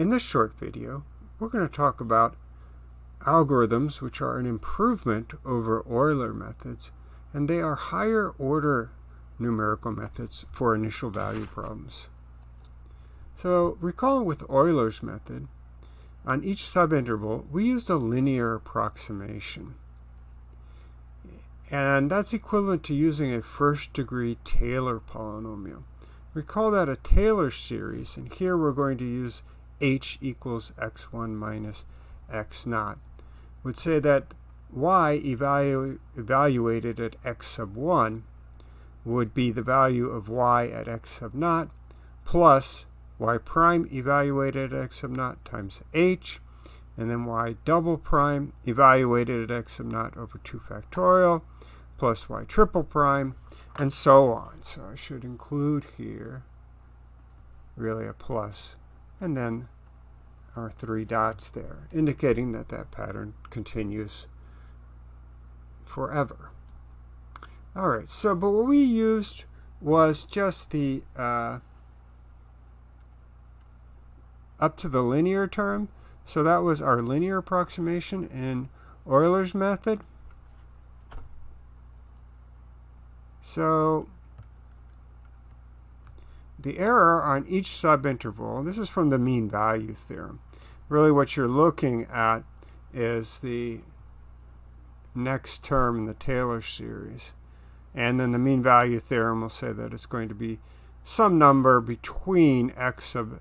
In this short video, we're going to talk about algorithms which are an improvement over Euler methods, and they are higher order numerical methods for initial value problems. So recall with Euler's method, on each subinterval, we used a linear approximation. And that's equivalent to using a first degree Taylor polynomial. Recall that a Taylor series, and here we're going to use h equals x1 minus x naught, would say that y evalu evaluated at x sub 1 would be the value of y at x sub naught plus y prime evaluated at x sub naught times h, and then y double prime evaluated at x sub naught over 2 factorial plus y triple prime, and so on. So I should include here really a plus, and then our three dots there, indicating that that pattern continues forever. All right, so but what we used was just the uh, up to the linear term. So that was our linear approximation in Euler's method. So the error on each subinterval, this is from the mean value theorem. Really what you're looking at is the next term in the Taylor series. And then the mean value theorem will say that it's going to be some number between x sub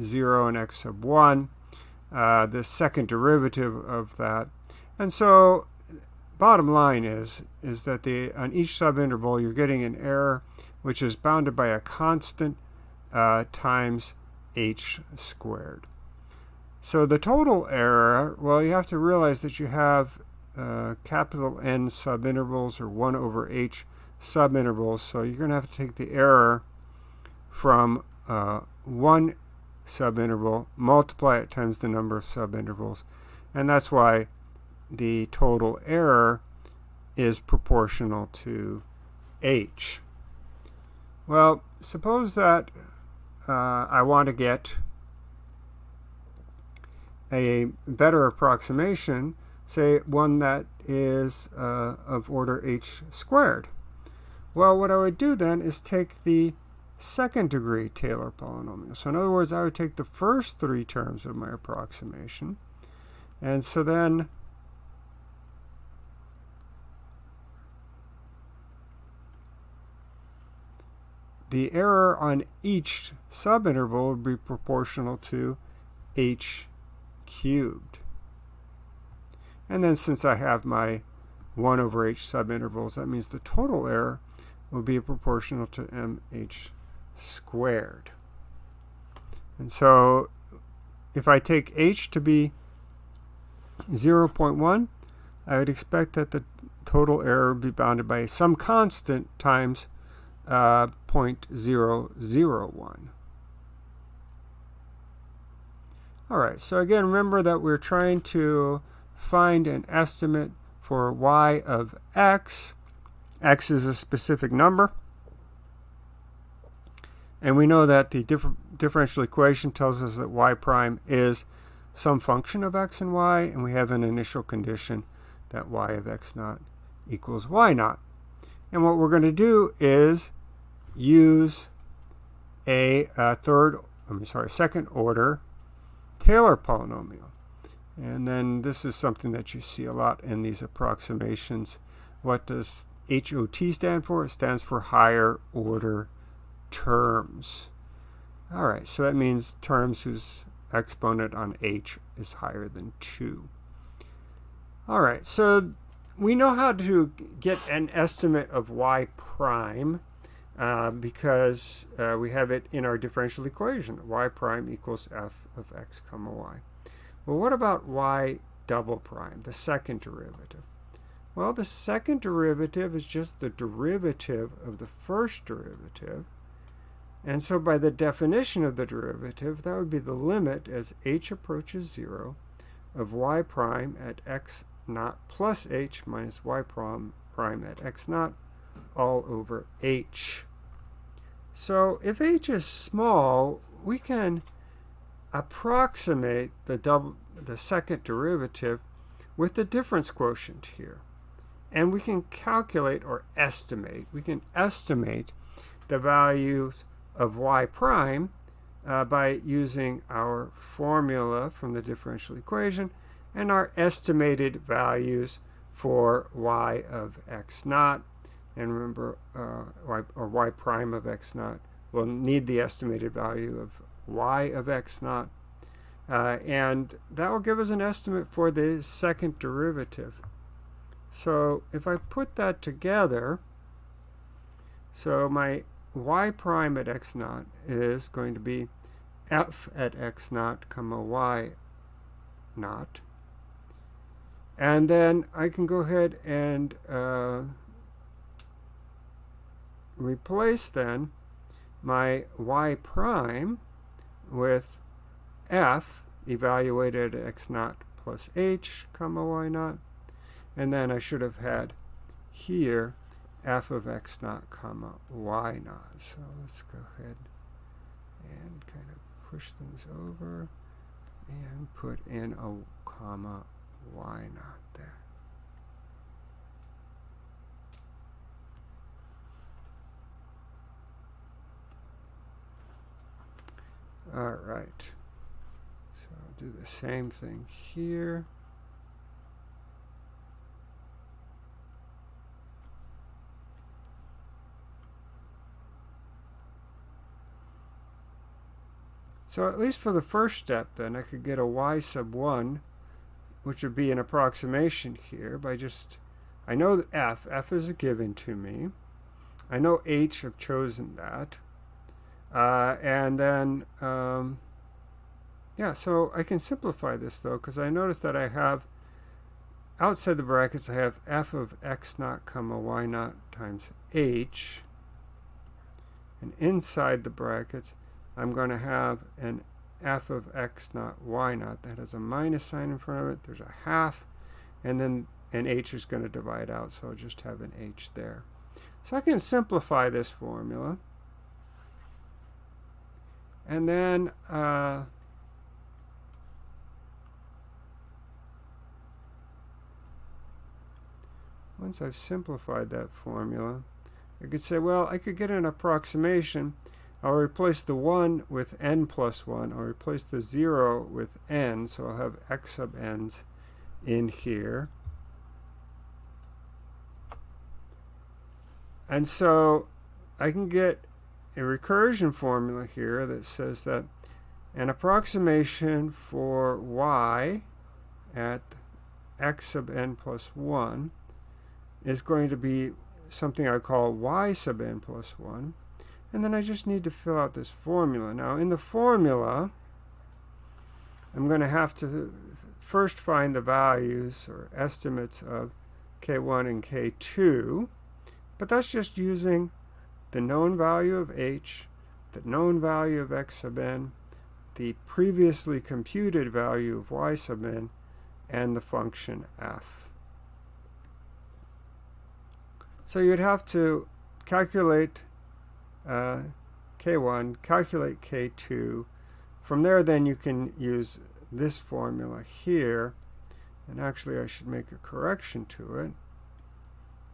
0 and x sub 1, uh, the second derivative of that. And so bottom line is, is that the, on each subinterval you're getting an error which is bounded by a constant uh, times h squared. So the total error, well, you have to realize that you have uh, capital N subintervals or 1 over h subintervals. So you're going to have to take the error from uh, one subinterval, multiply it times the number of subintervals. And that's why the total error is proportional to h. Well, suppose that uh, I want to get a better approximation, say one that is uh, of order h squared. Well, what I would do then is take the second degree Taylor polynomial. So in other words, I would take the first three terms of my approximation. And so then the error on each subinterval would be proportional to h cubed. And then since I have my 1 over h subintervals, that means the total error will be proportional to mh squared. And so if I take h to be 0.1, I would expect that the total error would be bounded by some constant times uh, 0.001. All right, so again, remember that we're trying to find an estimate for y of x. x is a specific number. And we know that the differ differential equation tells us that y prime is some function of x and y, and we have an initial condition that y of x naught equals y naught. And what we're going to do is use a, a third, I'm sorry, second order Taylor polynomial. And then this is something that you see a lot in these approximations. What does HOT stand for? It stands for higher order terms. All right, so that means terms whose exponent on h is higher than 2. All right, so we know how to get an estimate of y prime uh, because uh, we have it in our differential equation. y prime equals f of x comma y. Well, what about y double prime, the second derivative? Well, the second derivative is just the derivative of the first derivative. And so by the definition of the derivative, that would be the limit as h approaches 0 of y prime at x naught plus h minus y prime, prime at x naught all over h. So if h is small, we can approximate the double the second derivative with the difference quotient here. And we can calculate or estimate. We can estimate the values of y prime uh, by using our formula from the differential equation and our estimated values for y of x naught. And remember, uh, y, or y prime of x naught will need the estimated value of y of x naught. Uh, and that will give us an estimate for the second derivative. So if I put that together, so my y prime at x naught is going to be f at x naught comma y naught. And then I can go ahead and uh, replace then my y prime with f evaluated at x naught plus h comma y naught. And then I should have had here f of x naught comma y naught. So let's go ahead and kind of push things over and put in a comma y naught there. All right. So I'll do the same thing here. So at least for the first step then, I could get a y sub 1, which would be an approximation here by just, I know f, f is a given to me. I know h, I've chosen that. Uh, and then, um, yeah, so I can simplify this though, because I notice that I have, outside the brackets, I have f of x naught comma y naught times h. And inside the brackets, I'm going to have an f of x naught y naught that has a minus sign in front of it. There's a half, and then an h is going to divide out, so I'll just have an h there. So I can simplify this formula. And then uh, once I've simplified that formula, I could say, well, I could get an approximation I'll replace the 1 with n plus 1. I'll replace the 0 with n, so I'll have x sub n's in here. And so I can get a recursion formula here that says that an approximation for y at x sub n plus 1 is going to be something I call y sub n plus 1. And then I just need to fill out this formula. Now in the formula, I'm going to have to first find the values or estimates of K1 and K2. But that's just using the known value of H, the known value of X sub n, the previously computed value of Y sub n, and the function f. So you'd have to calculate uh, K1, calculate K2. From there then you can use this formula here. And actually I should make a correction to it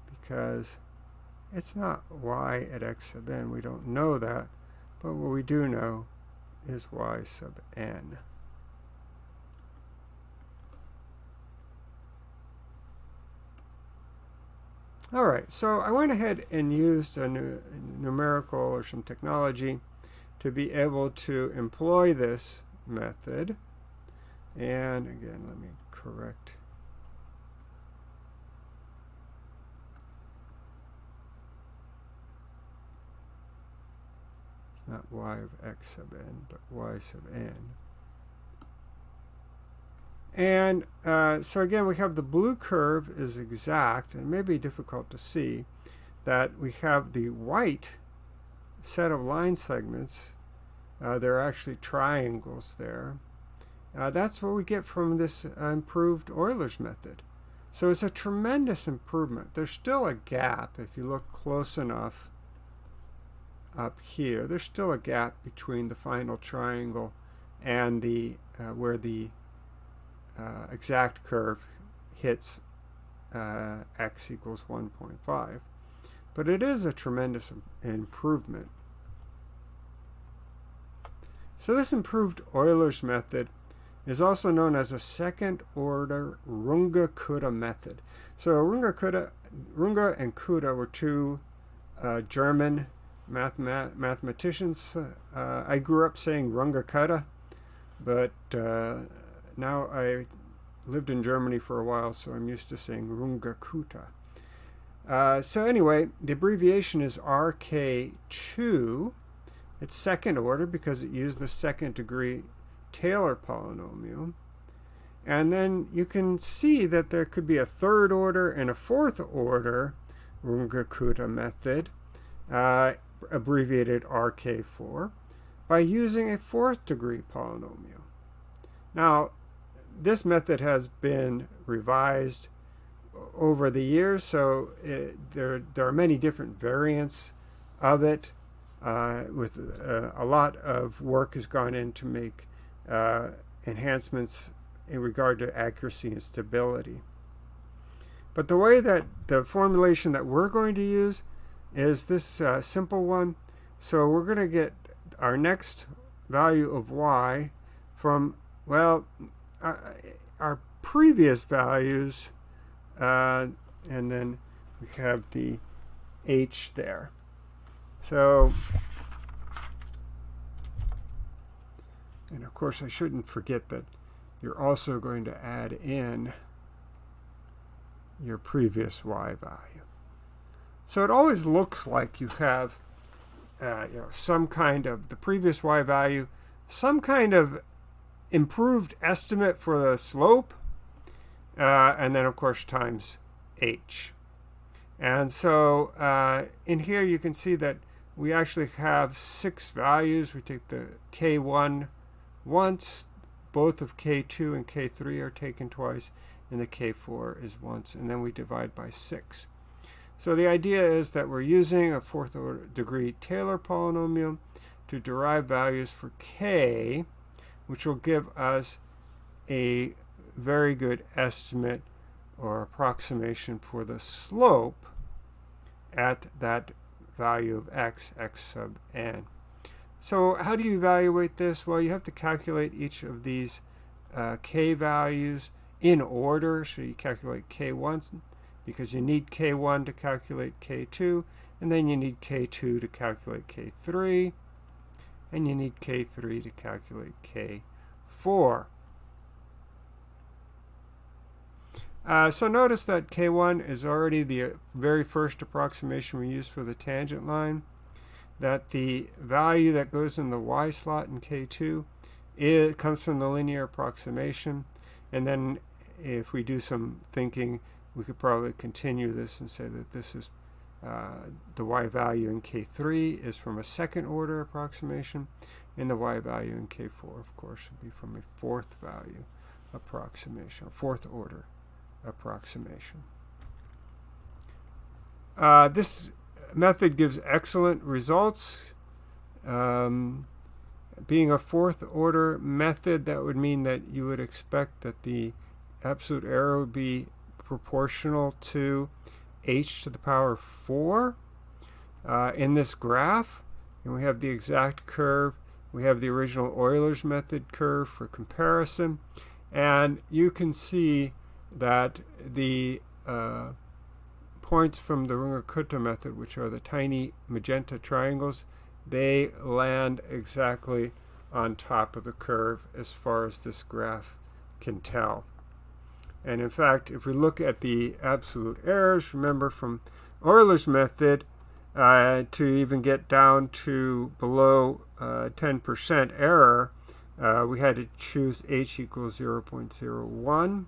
because it's not y at x sub n. We don't know that. But what we do know is y sub n. All right, so I went ahead and used a numerical or some technology to be able to employ this method. And again, let me correct. Not y of x sub n, but y sub n. And uh, so again, we have the blue curve is exact, and it may be difficult to see that we have the white set of line segments. Uh, there are actually triangles there. Uh, that's what we get from this improved Euler's method. So it's a tremendous improvement. There's still a gap if you look close enough up here. There's still a gap between the final triangle and the uh, where the uh, exact curve hits uh, x equals 1.5. But it is a tremendous improvement. So this improved Euler's method is also known as a second order Runge-Kutta method. So Runge-Kutta Runge and Kutta were two uh, Mathematicians. Uh, I grew up saying Runge-Kutta, but uh, now I lived in Germany for a while, so I'm used to saying Runge-Kutta. Uh, so anyway, the abbreviation is RK2. It's second order because it used the second degree Taylor polynomial. And then you can see that there could be a third order and a fourth order Runge-Kutta method, uh, abbreviated RK4, by using a fourth degree polynomial. Now, this method has been revised over the years, so it, there, there are many different variants of it. Uh, with uh, a lot of work has gone in to make uh, enhancements in regard to accuracy and stability. But the way that the formulation that we're going to use is this uh, simple one. So we're going to get our next value of y from, well, uh, our previous values, uh, and then we have the h there. So And of course, I shouldn't forget that you're also going to add in your previous y value. So it always looks like you have uh, you know, some kind of the previous y value, some kind of improved estimate for the slope, uh, and then of course times h. And so uh, in here you can see that we actually have six values. We take the k1 once, both of K2 and K3 are taken twice, and the K4 is once, and then we divide by 6. So the idea is that we're using a fourth order degree Taylor polynomial to derive values for K, which will give us a very good estimate or approximation for the slope at that value of x, x sub n. So how do you evaluate this? Well, you have to calculate each of these uh, k values in order. So you calculate k1 because you need k1 to calculate k2, and then you need k2 to calculate k3, and you need k3 to calculate k4. Uh, so notice that k1 is already the very first approximation we use for the tangent line that the value that goes in the y slot in K2 it comes from the linear approximation. And then if we do some thinking, we could probably continue this and say that this is uh, the y value in K3 is from a second order approximation, and the y value in K4, of course, would be from a fourth value approximation, fourth order approximation. Uh, this method gives excellent results. Um, being a fourth order method, that would mean that you would expect that the absolute error would be proportional to h to the power 4 uh, in this graph. And we have the exact curve. We have the original Euler's method curve for comparison. And you can see that the uh, points from the Runge-Kutta method, which are the tiny magenta triangles, they land exactly on top of the curve as far as this graph can tell. And in fact, if we look at the absolute errors, remember from Euler's method, uh, to even get down to below 10% uh, error, uh, we had to choose h equals 0.01.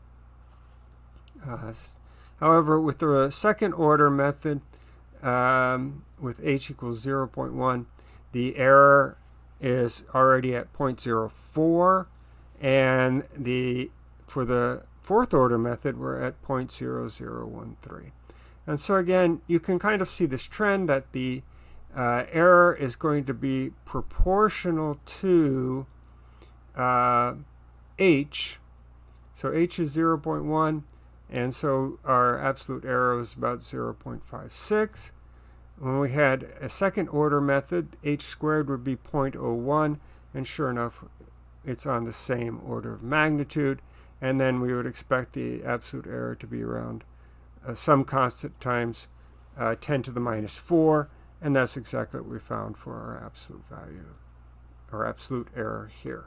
Uh, However, with the second order method, um, with h equals 0.1, the error is already at 0.04, and the for the fourth order method, we're at 0.0013. And so again, you can kind of see this trend that the uh, error is going to be proportional to uh, h, so h is 0.1, and so our absolute error is about 0.56. When we had a second order method, h squared would be 0.01, and sure enough, it's on the same order of magnitude. And then we would expect the absolute error to be around uh, some constant times uh, 10 to the minus 4, and that's exactly what we found for our absolute value, or absolute error here.